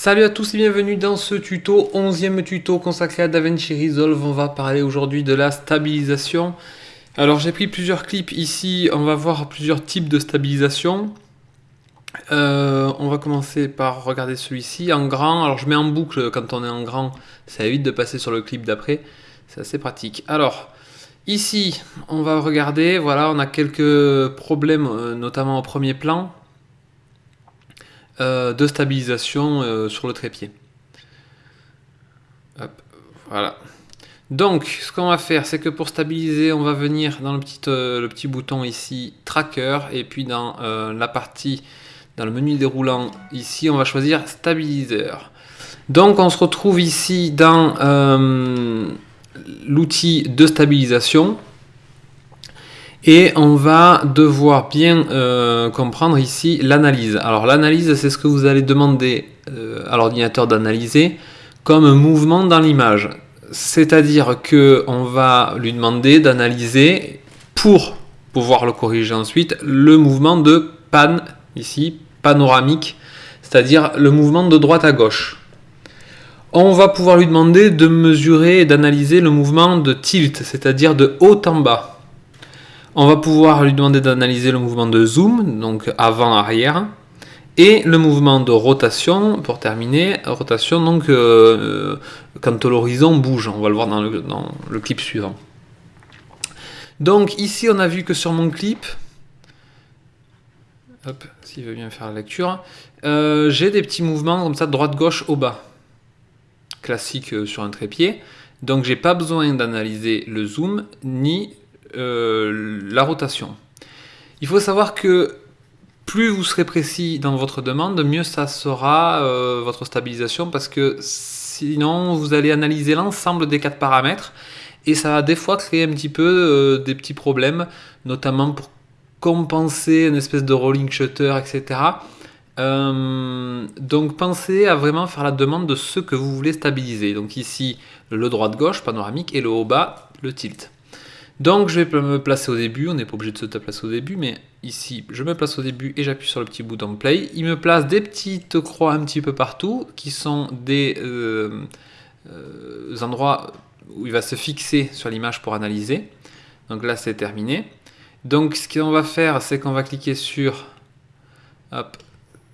Salut à tous et bienvenue dans ce tuto, 11e tuto consacré à DaVinci Resolve. On va parler aujourd'hui de la stabilisation. Alors j'ai pris plusieurs clips ici, on va voir plusieurs types de stabilisation. Euh, on va commencer par regarder celui-ci en grand. Alors je mets en boucle quand on est en grand, ça évite de passer sur le clip d'après. C'est assez pratique. Alors, ici, on va regarder, voilà, on a quelques problèmes, euh, notamment au premier plan. Euh, de stabilisation euh, sur le trépied. voilà. Donc, ce qu'on va faire, c'est que pour stabiliser, on va venir dans le petit, euh, le petit bouton ici, Tracker, et puis dans la partie, dans le menu déroulant, ici, on va choisir Stabiliseur. Donc, on se retrouve ici dans l'outil de stabilisation. Et on va devoir bien euh, comprendre ici l'analyse. Alors l'analyse, c'est ce que vous allez demander euh, à l'ordinateur d'analyser comme mouvement dans l'image. C'est-à-dire que on va lui demander d'analyser pour pouvoir le corriger ensuite le mouvement de pan ici panoramique, c'est-à-dire le mouvement de droite à gauche. On va pouvoir lui demander de mesurer et d'analyser le mouvement de tilt, c'est-à-dire de haut en bas. On va pouvoir lui demander d'analyser le mouvement de zoom, donc avant-arrière, et le mouvement de rotation, pour terminer, rotation donc euh, quand l'horizon bouge, on va le voir dans le, clip suivant. Donc ici on a vu que sur mon clip, s'il veut bien faire la lecture, euh, j'ai des petits mouvements comme ça, droite-gauche au bas, classique euh, sur un trépied, donc j'ai pas besoin d'analyser le zoom, ni euh, la rotation. Il faut savoir que plus vous serez précis dans votre demande, mieux ça sera euh, votre stabilisation parce que sinon vous allez analyser l'ensemble des quatre paramètres et ça va des fois créer un petit peu euh, des petits problèmes, notamment pour compenser une espèce de rolling shutter, etc. donc pensez à vraiment faire la demande de ce que vous voulez stabiliser. Donc ici le droite-gauche panoramique et le haut-bas le tilt. Donc je vais me placer au début, on n'est pas obligé de se placer au début, mais ici je me place au début et j'appuie sur le petit bouton play. Il me place des petites croix un petit peu partout qui sont des euh, euh, endroits où il va se fixer sur l'image pour analyser. Donc là c'est terminé. Donc ce qu'on va faire c'est qu'on va cliquer sur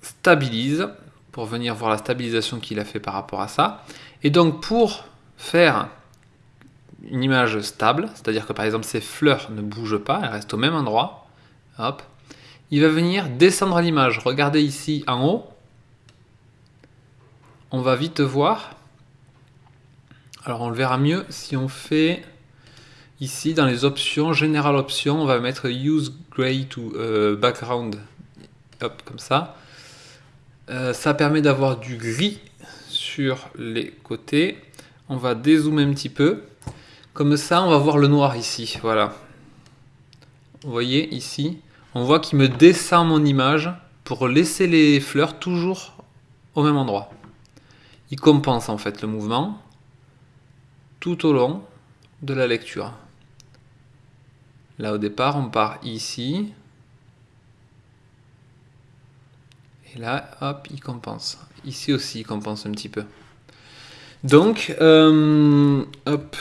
stabilise pour venir voir la stabilisation qu'il a fait par rapport à ça. Et donc pour faire une image stable, c'est-à-dire que par exemple ces fleurs ne bougent pas, elles restent au même endroit, hop, il va venir descendre l'image. Regardez ici en haut, on va vite voir. Alors on le verra mieux si on fait ici dans les options, Général Options, on va mettre Use Gray to euh, Background, hop, comme ça. Euh, ça permet d'avoir du gris sur les côtés. On va dézoomer un petit peu. Comme ça, on va voir le noir ici, voilà. Vous voyez ici, on voit qu'il me descend mon image pour laisser les fleurs toujours au même endroit. Il compense en fait le mouvement tout au long de la lecture. Là au départ, on part ici. Et là, hop, il compense. Ici aussi, il compense un petit peu. Donc, euh, hop,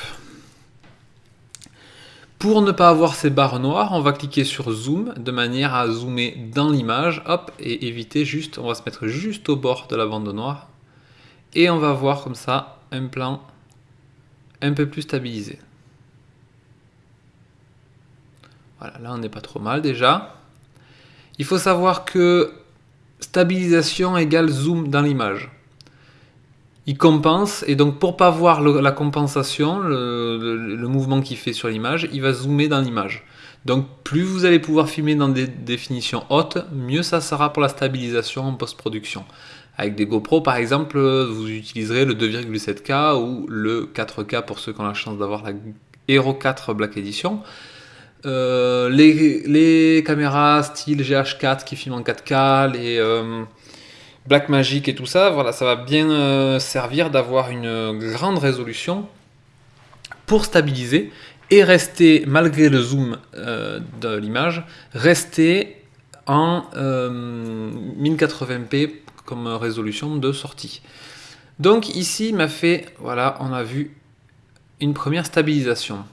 pour ne pas avoir ces barres noires, on va cliquer sur Zoom de manière à zoomer dans l'image, et éviter juste, on va se mettre juste au bord de la bande noire, et on va voir comme ça un plan un peu plus stabilisé. Voilà, là on n'est pas trop mal déjà. Il faut savoir que stabilisation égale zoom dans l'image il compense, et donc pour pas voir la compensation, le, mouvement qu'il fait sur l'image, il va zoomer dans l'image. Donc plus vous allez pouvoir filmer dans des définitions hautes, mieux ça sera pour la stabilisation en post-production. Avec des GoPro par exemple, vous utiliserez le 2,7K ou le 4K pour ceux qui ont la chance d'avoir la Hero 4 Black Edition. Euh, les, caméras style GH4 qui filment en 4K, les... Euh, Blackmagic et tout ça, voilà, ça va bien euh, servir d'avoir une grande résolution pour stabiliser et rester, malgré le zoom euh, de l'image, rester en 1080p euh, comme résolution de sortie. Donc ici, m'a fait, voilà, on a vu une première stabilisation.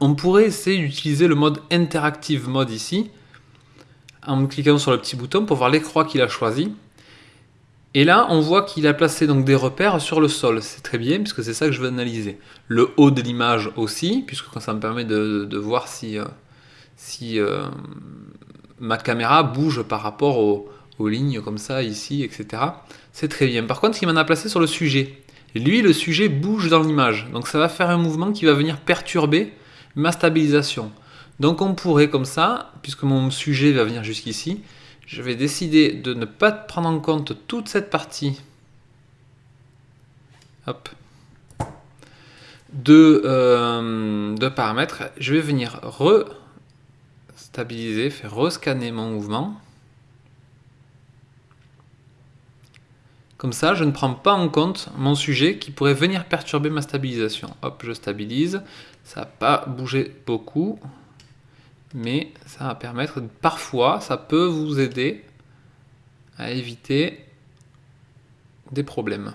On pourrait essayer d'utiliser le mode Interactive Mode ici, en cliquant sur le petit bouton pour voir les croix qu'il a choisi. Et là, on voit qu'il a placé donc des repères sur le sol. C'est très bien, puisque c'est ça que je veux analyser. Le haut de l'image aussi, puisque ça me permet de, voir si, euh, euh, ma caméra bouge par rapport aux, lignes comme ça, ici, etc. C'est très bien. Par contre, il m'en a placé sur le sujet. lui, le sujet bouge dans l'image. Donc ça va faire un mouvement qui va venir perturber ma stabilisation. Donc on pourrait comme ça, puisque mon sujet va venir jusqu'ici, je vais décider de ne pas prendre en compte toute cette partie de, euh, de paramètres. Je vais venir restabiliser, faire rescanner mon mouvement. Comme ça, je ne prends pas en compte mon sujet qui pourrait venir perturber ma stabilisation. Hop, je stabilise. Ça n'a pas bougé beaucoup mais ça va permettre, parfois, ça peut vous aider à éviter des problèmes.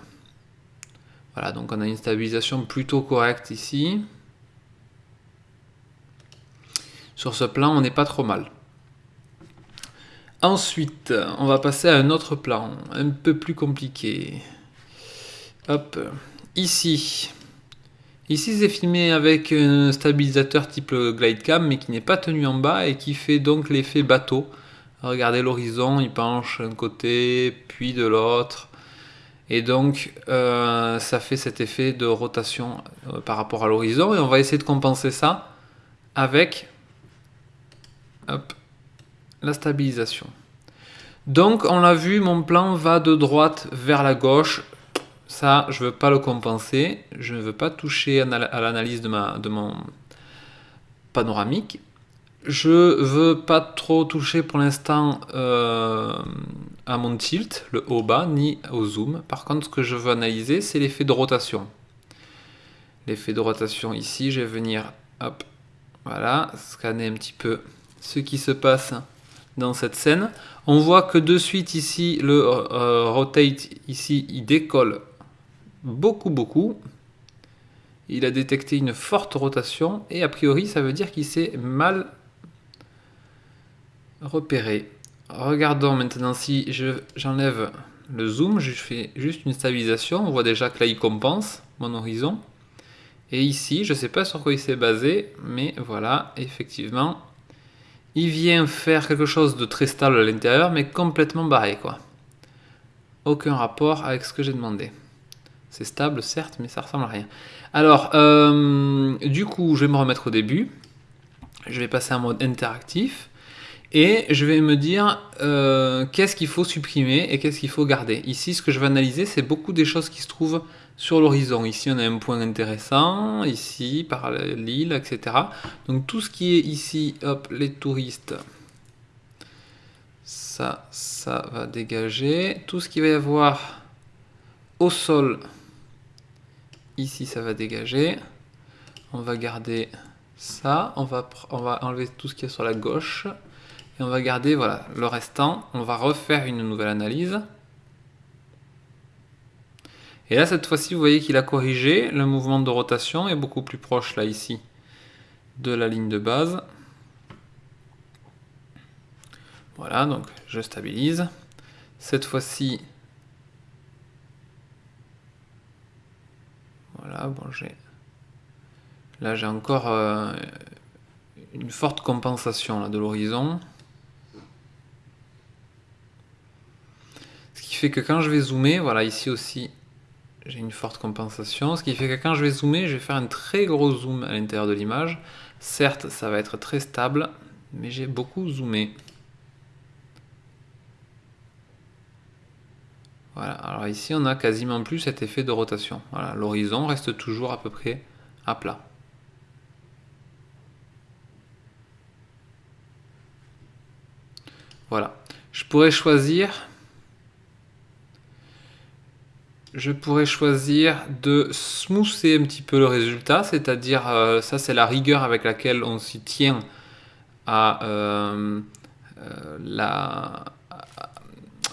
Voilà, donc on a une stabilisation plutôt correcte ici. Sur ce plan, on n'est pas trop mal. Ensuite, on va passer à un autre plan, un peu plus compliqué. Hop, ici, Ici, c'est filmé avec un stabilisateur type glidecam, mais qui n'est pas tenu en bas et qui fait donc l'effet bateau. Regardez l'horizon, il penche d'un côté, puis de l'autre. Et donc, euh, ça fait cet effet de rotation euh, par rapport à l'horizon. Et on va essayer de compenser ça avec la stabilisation. Donc, on l'a vu, mon plan va de droite vers la gauche ça, je ne veux pas le compenser. Je ne veux pas toucher à l'analyse de, de mon panoramique. Je veux pas trop toucher pour l'instant euh, à mon tilt, le haut-bas, ni au zoom. Par contre, ce que je veux analyser, c'est l'effet de rotation. L'effet de rotation ici, je vais venir, hop, voilà, scanner un petit peu ce qui se passe dans cette scène. On voit que de suite ici, le euh, rotate, ici, il décolle beaucoup, beaucoup. Il a détecté une forte rotation et a priori ça veut dire qu'il s'est mal repéré. Regardons maintenant si j'enlève le zoom, je fais juste une stabilisation, on voit déjà que là il compense mon horizon. Et ici, je ne sais pas sur quoi il s'est basé, mais voilà, effectivement, il vient faire quelque chose de très stable à l'intérieur, mais complètement barré, quoi. Aucun rapport avec ce que j'ai demandé. C'est stable, certes, mais ça ressemble à rien. Alors, euh, du coup, je vais me remettre au début. Je vais passer en mode interactif. Et je vais me dire euh, qu'est-ce qu'il faut supprimer et qu'est-ce qu'il faut garder. Ici, ce que je vais analyser, c'est beaucoup des choses qui se trouvent sur l'horizon. Ici, on a un point intéressant, ici, par l'île, etc. Donc tout ce qui est ici, hop, les touristes, ça, ça va dégager. Tout ce qui va y avoir au sol, Ici, ça va dégager. On va garder ça. On va, enlever tout ce qui est sur la gauche. Et on va garder voilà, le restant. On va refaire une nouvelle analyse. Et là, cette fois-ci, vous voyez qu'il a corrigé. Le mouvement de rotation est beaucoup plus proche, là, ici, de la ligne de base. Voilà, donc je stabilise. Cette fois-ci, Voilà. Là, j'ai encore euh, une forte compensation là, de l'horizon. Ce qui fait que quand je vais zoomer, voilà, ici aussi, j'ai une forte compensation. Ce qui fait que quand je vais zoomer, je vais faire un très gros zoom à l'intérieur de l'image. Certes, ça va être très stable, mais j'ai beaucoup zoomé. Voilà, alors ici on a quasiment plus cet effet de rotation. L'horizon reste toujours à peu près à plat. Voilà, je pourrais choisir je pourrais choisir de smoother un petit peu le résultat, c'est-à-dire, euh, ça c'est la rigueur avec laquelle on s'y tient à, euh, euh,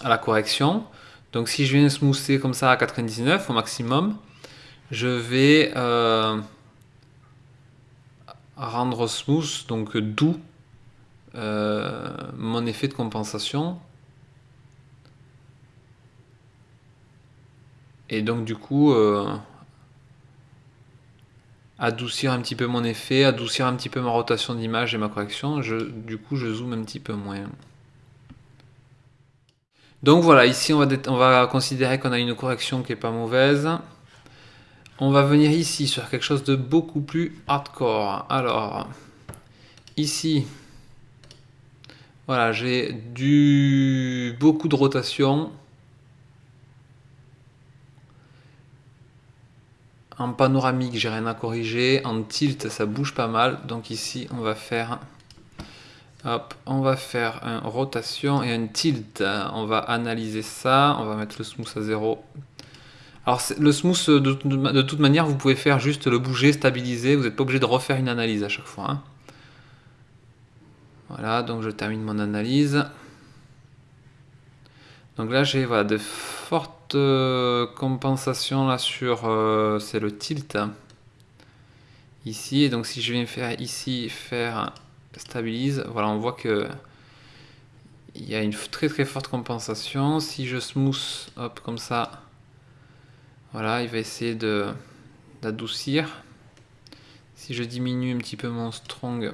la correction. Donc si je viens smoother comme ça à 99 au maximum, je vais euh, rendre smooth, donc doux, euh, mon effet de compensation. Et donc du coup, euh, adoucir un petit peu mon effet, adoucir un petit peu ma rotation d'image et ma correction. du coup, je zoome un petit peu moins. Donc voilà, ici on va, on va considérer qu'on a une correction qui est pas mauvaise. On va venir ici sur quelque chose de beaucoup plus hardcore. Alors, ici, voilà, j'ai du beaucoup de rotation. En panoramique, j'ai rien à corriger. En tilt, ça bouge pas mal. Donc ici, on va faire On va faire une rotation et un tilt. On va analyser ça. On va mettre le smooth à 0. Alors le smooth, de, toute manière, vous pouvez faire juste le bouger, stabiliser. Vous n'êtes pas obligé de refaire une analyse à chaque fois. Hein. Voilà, donc je termine mon analyse. Donc là, j'ai voilà, de fortes euh, compensations là sur... Euh, le tilt. Ici, donc si je viens faire ici, faire stabilise, voilà, on voit que il y a une très très forte compensation. Si je smooth, hop, comme ça, voilà, il va essayer d'adoucir. Si je diminue un petit peu mon strong,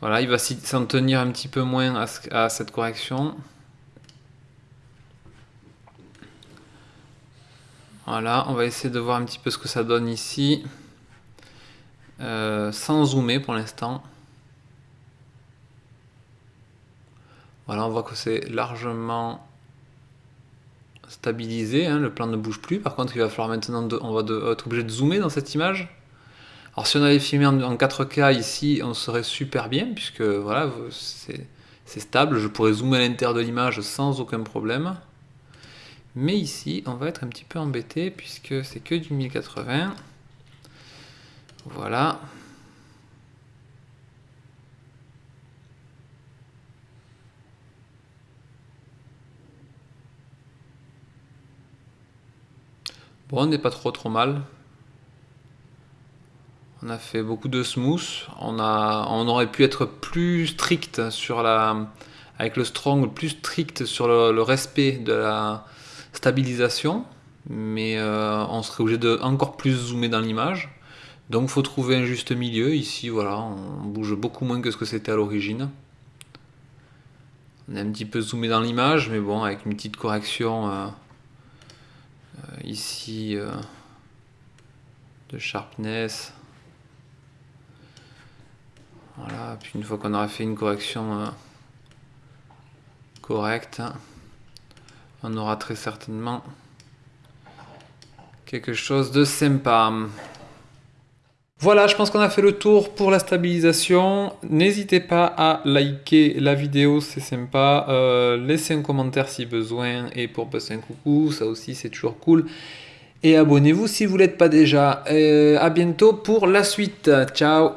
voilà, il va s'en tenir un petit peu moins à, cette correction. Voilà, on va essayer de voir un petit peu ce que ça donne ici. Euh, sans zoomer pour l'instant. Voilà, on voit que c'est largement stabilisé, hein, le plan ne bouge plus. Par contre, il va falloir maintenant, on va être obligé de zoomer dans cette image. Alors si on avait filmé en, 4K ici, on serait super bien, puisque voilà, c'est stable, je pourrais zoomer à l'intérieur de l'image sans aucun problème. Mais ici, on va être un petit peu embêté, puisque c'est que du 1080. Voilà. Bon, on n'est pas trop trop mal. On a fait beaucoup de smooth. On, aurait pu être plus strict sur la, avec le strong, plus strict sur le, respect de la stabilisation. Mais euh, on serait obligé de encore plus zoomer dans l'image. Donc faut trouver un juste milieu. Ici, voilà, on bouge beaucoup moins que ce que c'était à l'origine. On est un petit peu zoomé dans l'image, mais bon, avec une petite correction euh, euh, ici euh, de sharpness. Voilà, puis une fois qu'on aura fait une correction correcte, on aura très certainement quelque chose de sympa. Voilà, je pense qu'on a fait le tour pour la stabilisation. N'hésitez pas à liker la vidéo, c'est sympa. Euh, laissez un commentaire si besoin et pour passer un coucou, ça aussi c'est toujours cool. Et abonnez-vous si vous ne l'êtes pas déjà. Euh, à bientôt pour la suite. Ciao